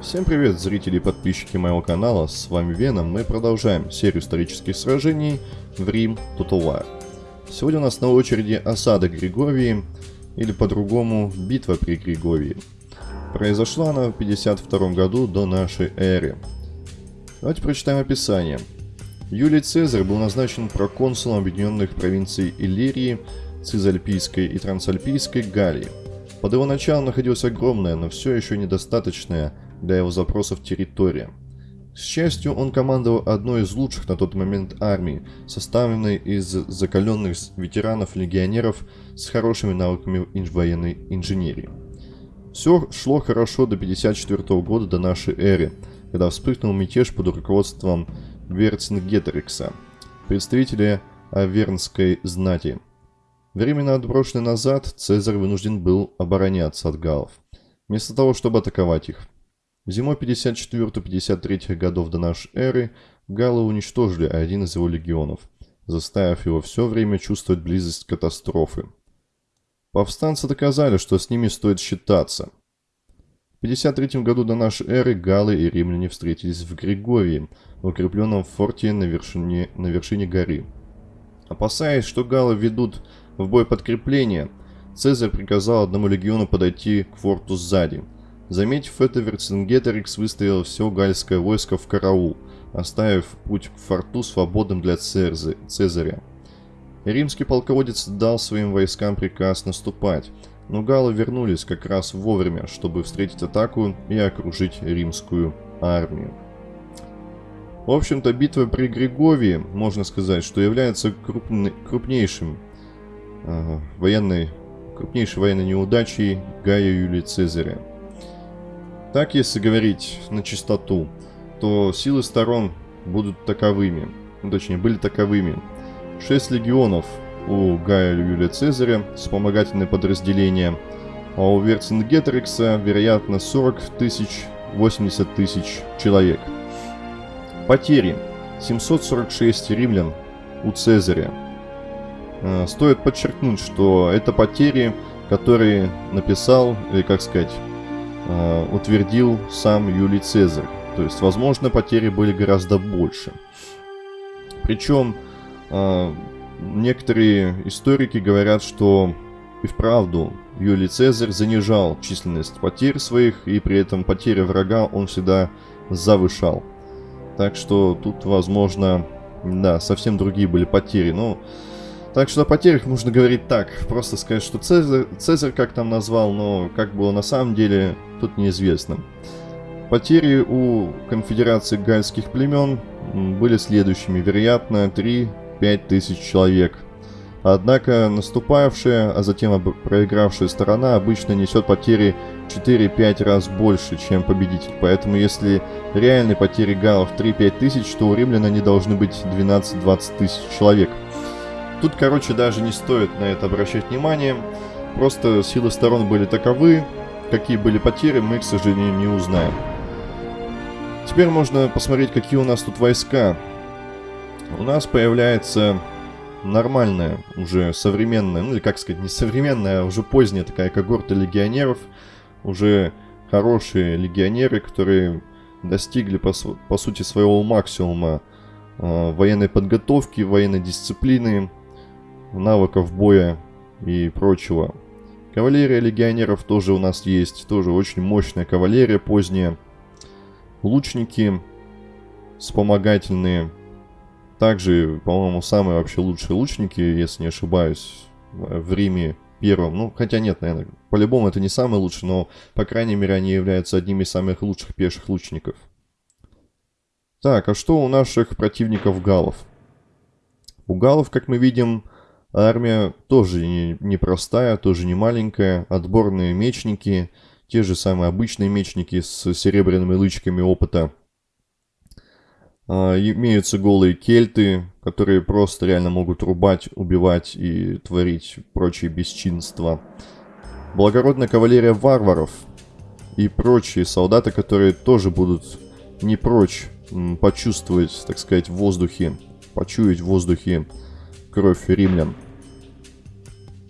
Всем привет, зрители и подписчики моего канала, с вами Веном, мы продолжаем серию исторических сражений в Рим Total War. Сегодня у нас на очереди осада Григории, или по-другому битва при Григории. Произошла она в 52 году до нашей эры. Давайте прочитаем описание. Юлий Цезарь был назначен проконсулом объединенных провинций Иллирии, Цизальпийской и Трансальпийской Галлии. Под его началом находилась огромная, но все еще недостаточная для его запросов территория. К счастью, он командовал одной из лучших на тот момент армий, составленной из закаленных ветеранов-легионеров с хорошими навыками военной инженерии. Все шло хорошо до 54 года до нашей эры, когда вспыхнул мятеж под руководством Верцингеторикса, представителя Авернской знати. Временно отброшенный назад, Цезарь вынужден был обороняться от галлов, вместо того, чтобы атаковать их. Зимой 54-53 годов до нашей эры галлы уничтожили один из его легионов, заставив его все время чувствовать близость катастрофы. Повстанцы доказали, что с ними стоит считаться. В 53 году до нашей эры галлы и римляне встретились в Григории, в укрепленном форте на вершине, на вершине горы. Опасаясь, что галлы ведут в бой подкрепление, Цезарь приказал одному легиону подойти к форту сзади – Заметив это, Верцингеторикс выставил все гальское войско в караул, оставив путь к форту свободным для Церзы, Цезаря. Римский полководец дал своим войскам приказ наступать, но галлы вернулись как раз вовремя, чтобы встретить атаку и окружить римскую армию. В общем-то, битва при Григовии, можно сказать, что является крупный, крупнейшим э, военной, крупнейшей военной неудачей Гая Юлия Цезаря. Так, если говорить на чистоту, то силы сторон будут таковыми, ну, точнее, были таковыми. 6 легионов у Гая Юлия Цезаря, вспомогательные подразделения, а у Верцингеторикса, вероятно, 40 тысяч, 80 тысяч человек. Потери. 746 римлян у Цезаря. Э, стоит подчеркнуть, что это потери, которые написал, или как сказать, э, утвердил сам Юлий Цезарь. То есть, возможно, потери были гораздо больше. Причем э, некоторые историки говорят, что и вправду Юлий Цезарь занижал численность потерь своих, и при этом потери врага он всегда завышал. Так что тут, возможно, да, совсем другие были потери. Но так что о потерях можно говорить так. Просто сказать, что Цезарь, Цезарь как там назвал, но как было на самом деле, тут неизвестно. Потери у конфедерации гальских племен были следующими. Вероятно, 3-5 тысяч человек. Однако наступавшая, а затем проигравшая сторона обычно несет потери 4-5 раз больше, чем победитель. Поэтому если реальные потери галлов 3-5 тысяч, то у римлян они должны быть 12-20 тысяч человек. Тут, короче, даже не стоит на это обращать внимание. Просто силы сторон были таковы. Какие были потери, мы, к сожалению, не узнаем. Теперь можно посмотреть, какие у нас тут войска. У нас появляется нормальная, уже современная, ну или как сказать, не современная, а уже поздняя такая когорта легионеров. Уже хорошие легионеры, которые достигли, по, по сути, своего максимума э, военной подготовки, военной дисциплины, навыков боя и прочего. Кавалерия легионеров тоже у нас есть, тоже очень мощная кавалерия поздняя. Лучники вспомогательные. Также, по-моему, самые вообще лучшие лучники, если не ошибаюсь, в Риме первом. Ну, хотя нет, наверное, по-любому это не самый лучший, но, по крайней мере, они являются одними из самых лучших пеших лучников. Так, а что у наших противников галов? У галов, как мы видим, Армия тоже непростая, не тоже не маленькая. Отборные мечники, те же самые обычные мечники с серебряными лычками опыта. А, имеются голые кельты, которые просто реально могут рубать, убивать и творить прочие бесчинства. Благородная кавалерия варваров и прочие солдаты, которые тоже будут не прочь почувствовать, так сказать, в воздухе, почуять в воздухе кровь римлян.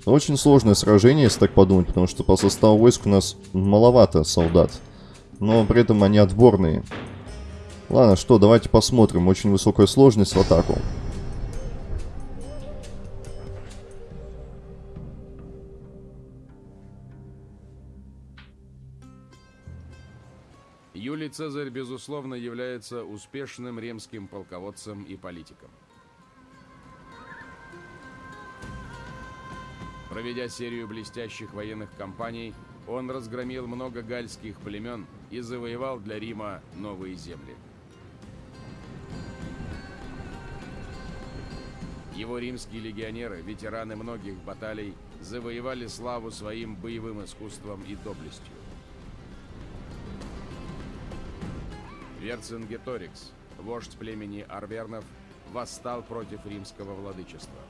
Очень сложное сражение, если так подумать, потому что по составу войск у нас маловато солдат. но при этом они отборные. Ладно, что, давайте посмотрим. Очень высокая сложность в атаку. Юлий Цезарь, безусловно, является успешным римским полководцем и политиком. Проведя серию блестящих военных кампаний, он разгромил много гальских племен и завоевал для Рима новые земли. Его римские легионеры, ветераны многих баталий, завоевали славу своим боевым искусством и доблестью. Верцингеторикс, вождь племени Арвернов, восстал против римского владычества.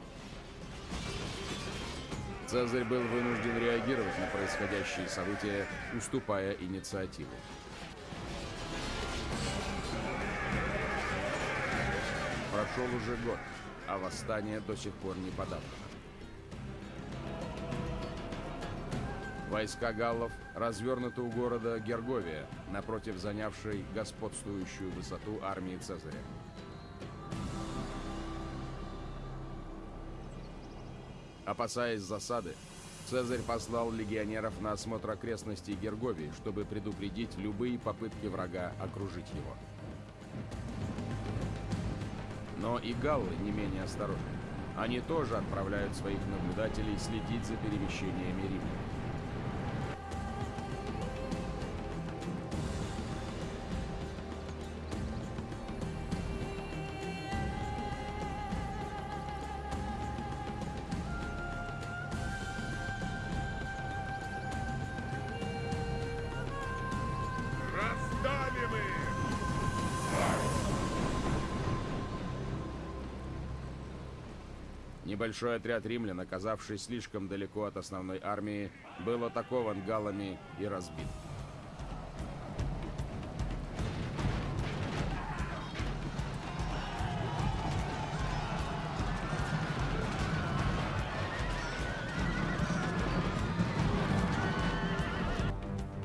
Цезарь был вынужден реагировать на происходящие события, уступая инициативу. Прошел уже год, а восстание до сих пор не подавлено. Войска галлов развернуты у города Герговия, напротив занявшей господствующую высоту армии Цезаря. Опасаясь засады, Цезарь послал легионеров на осмотр окрестностей Герговии, чтобы предупредить любые попытки врага окружить его. Но и галлы не менее осторожны. Они тоже отправляют своих наблюдателей следить за перемещениями римлян. Небольшой отряд римлян, оказавшись слишком далеко от основной армии, был атакован галлами и разбит.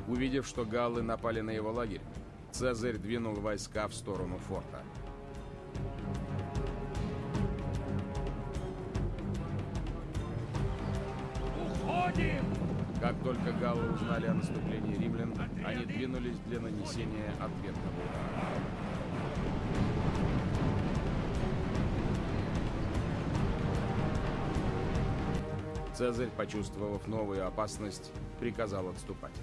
Увидев, что галлы напали на его лагерь, Цезарь двинул войска в сторону форта. Как только галлы узнали о наступлении римлян, они двинулись для нанесения ответного удара. Цезарь, почувствовав новую опасность, приказал отступать.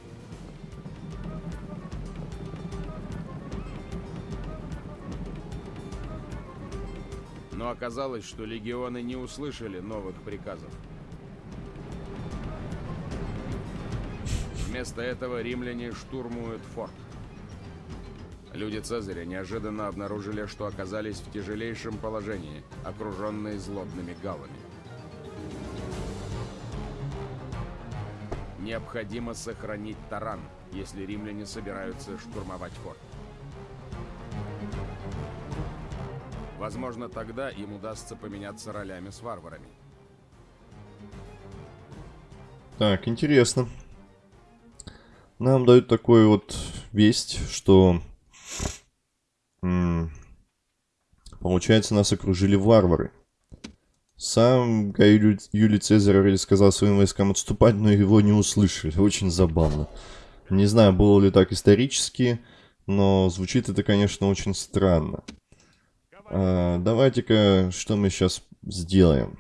Но оказалось, что легионы не услышали новых приказов. Вместо этого римляне штурмуют форт. Люди Цезаря неожиданно обнаружили, что оказались в тяжелейшем положении, окруженные злобными галлами. Необходимо сохранить таран, если римляне собираются штурмовать форт. Возможно, тогда им удастся поменяться ролями с варварами. Так, интересно. Нам дают такую вот весть, что... Получается, нас окружили варвары. Сам Гай Юлий, Юлий Цезарь сказал своим войскам отступать, но его не услышали. Очень забавно. Не знаю, было ли так исторически, но звучит это, конечно, очень странно. А, Давайте-ка, что мы сейчас сделаем?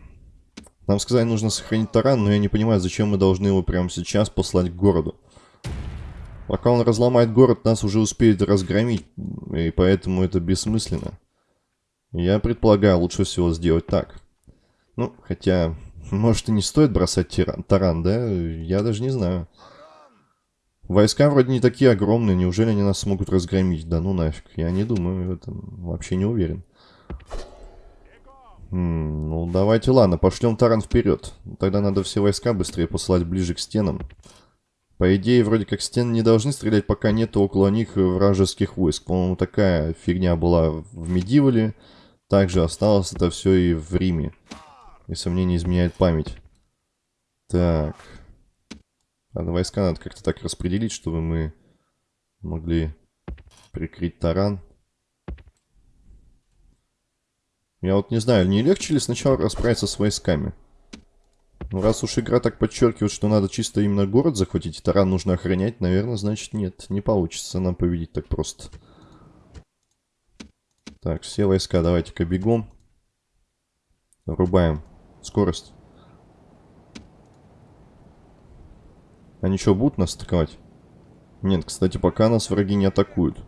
Нам сказали, нужно сохранить таран, но я не понимаю, зачем мы должны его прямо сейчас послать к городу. Пока он разломает город, нас уже успеют разгромить, и поэтому это бессмысленно. Я предполагаю, лучше всего сделать так. Ну, хотя, может и не стоит бросать тиран, таран, да? Я даже не знаю. Войска вроде не такие огромные, неужели они нас смогут разгромить? Да ну нафиг, я не думаю, в этом вообще не уверен. М, ну, давайте, ладно, пошлем таран вперед. Тогда надо все войска быстрее посылать ближе к стенам. По идее, вроде как стены не должны стрелять, пока нет около них вражеских войск. По-моему, такая фигня была в Медивале. Также осталось это все и в Риме. Если мне не изменяет память. Так. Надо войска надо как-то так распределить, чтобы мы могли прикрыть таран. Я вот не знаю, не легче ли сначала расправиться с войсками? Ну, раз уж игра так подчеркивает, что надо чисто именно город захватить, и таран нужно охранять, наверное, значит нет, не получится нам победить так просто. Так, все войска давайте-ка бегом. Врубаем скорость. Они что, будут нас атаковать? Нет, кстати, пока нас враги не атакуют.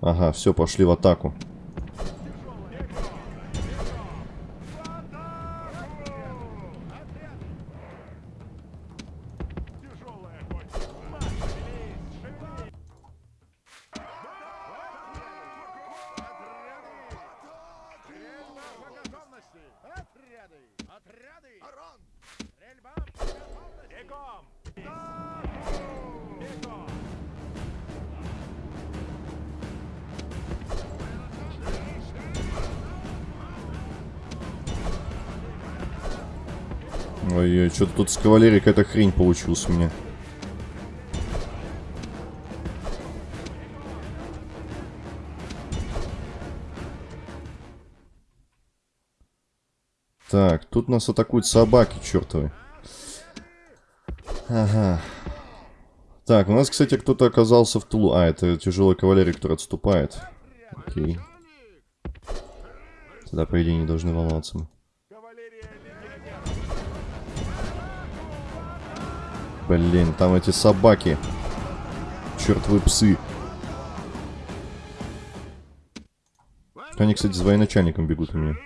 Ага, все, пошли в атаку. Ой-ой, что-то тут с кавалерией какая-то хрень получилась у меня. Так, тут нас атакуют собаки чертовы. Ага. Так, у нас, кстати, кто-то оказался в тылу. А, это тяжелая кавалерия, которая отступает. Окей. Тогда, по идее, не должны волноваться мы. Блин, там эти собаки. Чертовы псы. Они, кстати, с военачальником бегут у меня.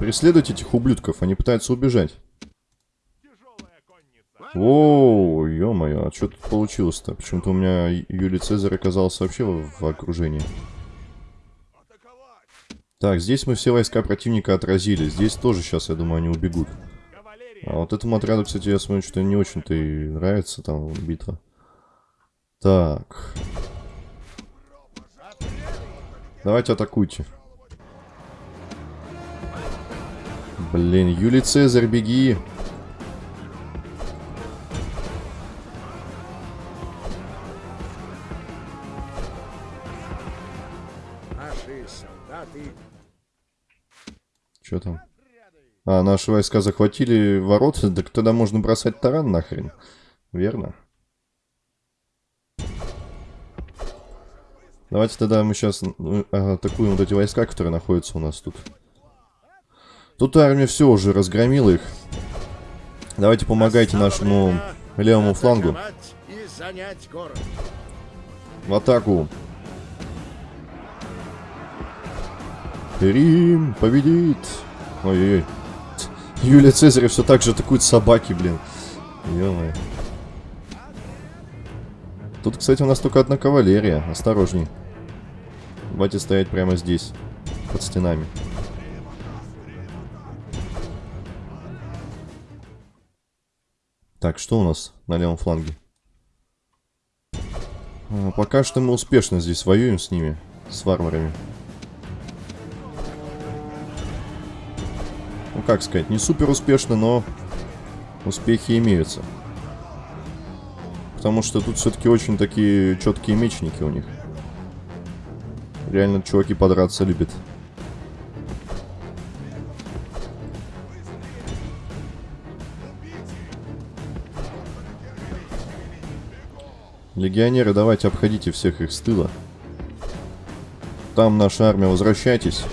Преследуйте этих ублюдков, они пытаются убежать. О, ё-моё, а что тут получилось-то? Почему-то у меня Юлий Цезарь оказался вообще в окружении. Так, здесь мы все войска противника отразили. Здесь тоже сейчас, я думаю, они убегут. А вот этому отряду, кстати, я смотрю, что не очень-то и нравится там битва. Так. Давайте атакуйте. Блин, Юлий Цезарь, беги. Что там? А, наши войска захватили ворота, так тогда можно бросать таран нахрен. Верно? Давайте тогда мы сейчас атакуем вот эти войска, которые находятся у нас тут. Тут армия все уже разгромила их. Давайте помогайте нашему левому флангу. В атаку. Рим победит. Ой-ой-ой. Юлия Цезаря все так же атакует собаки, блин. ё Тут, кстати, у нас только одна кавалерия. Осторожней. Давайте стоять прямо здесь. Под стенами. Так, что у нас на левом фланге? А, пока что мы успешно здесь воюем с ними. С варварами. Как сказать, не супер успешно, но успехи имеются. Потому что тут все-таки очень такие четкие мечники у них. Реально чуваки подраться любят. Легионеры, давайте обходите всех их с тыла. Там наша армия, возвращайтесь.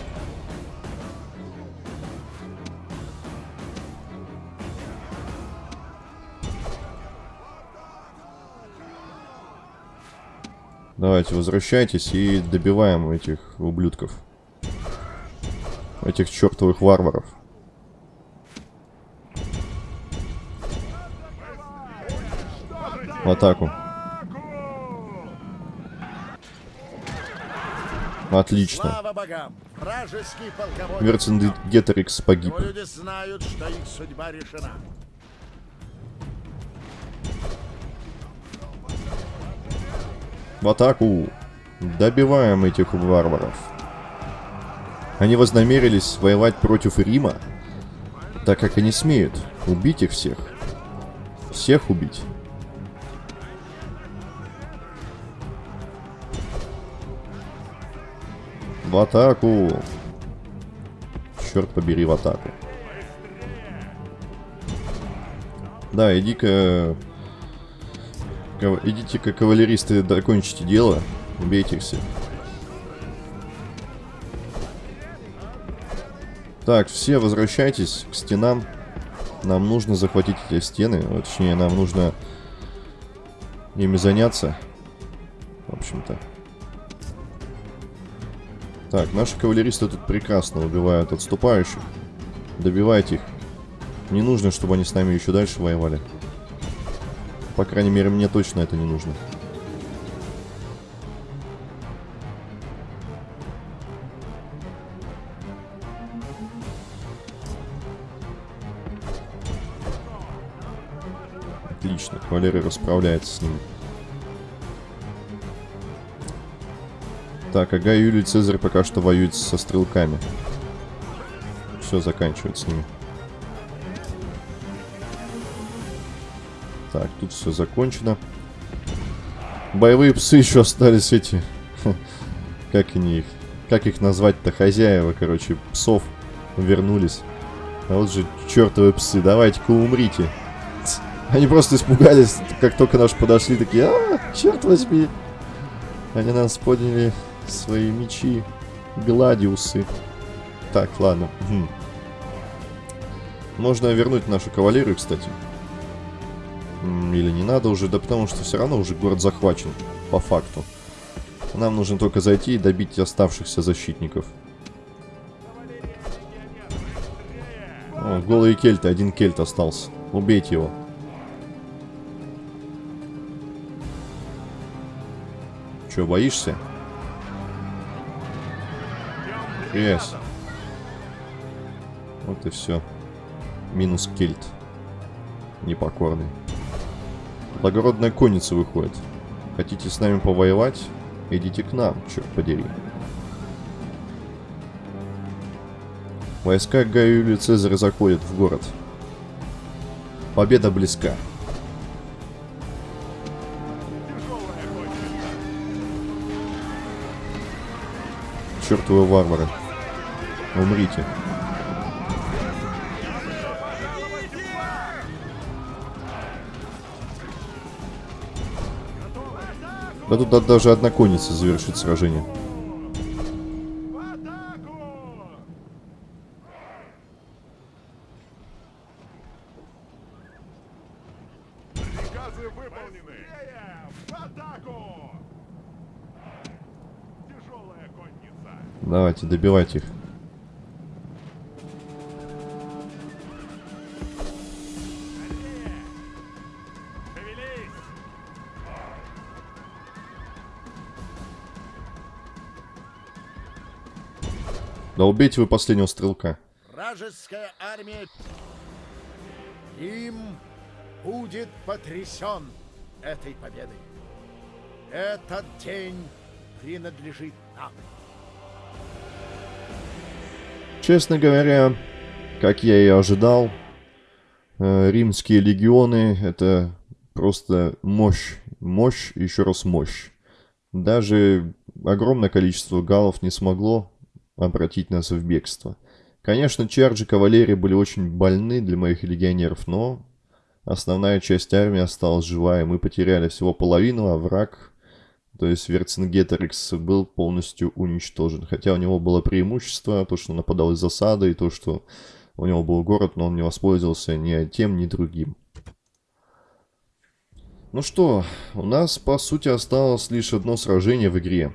Давайте, возвращайтесь и добиваем этих ублюдков. Этих чертовых варваров. В атаку. Отлично. Верцингеторикс погиб. люди знают, что их судьба решена. В атаку. Добиваем этих варваров. Они вознамерились воевать против Рима, так как они смеют убить их всех. Всех убить. В атаку! Черт побери, в атаку. Да, иди-ка... Идите-ка, кавалеристы, докончите дело. Убейте их всех. Так, все возвращайтесь к стенам. Нам нужно захватить эти стены. Точнее, нам нужно ими заняться. В общем-то. Так, наши кавалеристы тут прекрасно убивают отступающих. Добивайте их. Не нужно, чтобы они с нами еще дальше воевали. По крайней мере, мне точно это не нужно. Отлично, кавалерия расправляется с ним. Так, а Гай Юлий Цезарь пока что воюет со стрелками. Все, заканчивает с ними. Так, тут все закончено. Боевые псы еще остались эти... Как они их... Как их назвать-то? Хозяева, короче, псов вернулись. А вот же чертовы псы, давайте-ка умрите. Они просто испугались, как только наши подошли, такие, а, черт возьми. Они нас подняли свои мечи. Гладиусы. Так, ладно. Угу. Можно вернуть нашу кавалерию, кстати. Или не надо уже, да потому что все равно уже город захвачен, по факту. Нам нужно только зайти и добить оставшихся защитников. О, голые кельты, один кельт остался. Убейте его. Че, боишься? Yes. Вот и все. Минус кельт. Непокорный. Благородная конница выходит. Хотите с нами повоевать? Идите к нам, черт подери. Войска Гая Юлия Цезаря заходят в город. Победа близка. Чертовы варвары. Умрите. Да тут даже одна конница завершит сражение. Давайте, добивайте их. Да убейте вы последнего стрелка. Вражеская армия Рим будет потрясен этой победой. Этот день принадлежит нам. Честно говоря, как я и ожидал, э, римские легионы это просто мощь, мощь, еще раз мощь. Даже огромное количество галлов не смогло обратить нас в бегство. Конечно, чарджи кавалерии были очень больны для моих легионеров, но основная часть армии осталась жива, и мы потеряли всего половину, а враг, то есть Верцингеторикс, был полностью уничтожен. Хотя у него было преимущество, то, что нападал из засады, и то, что у него был город, но он не воспользовался ни тем, ни другим. Ну что, у нас, по сути, осталось лишь одно сражение в игре.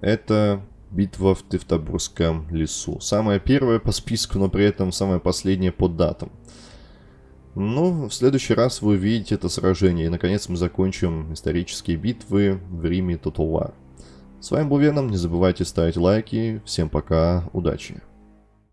Это битва в Тевтобурском лесу. Самое первое по списку, но при этом самое последнее по датам. Ну, в следующий раз вы увидите это сражение. И, наконец, мы закончим исторические битвы в Риме War. С вами был Веном. Не забывайте ставить лайки. Всем пока. Удачи.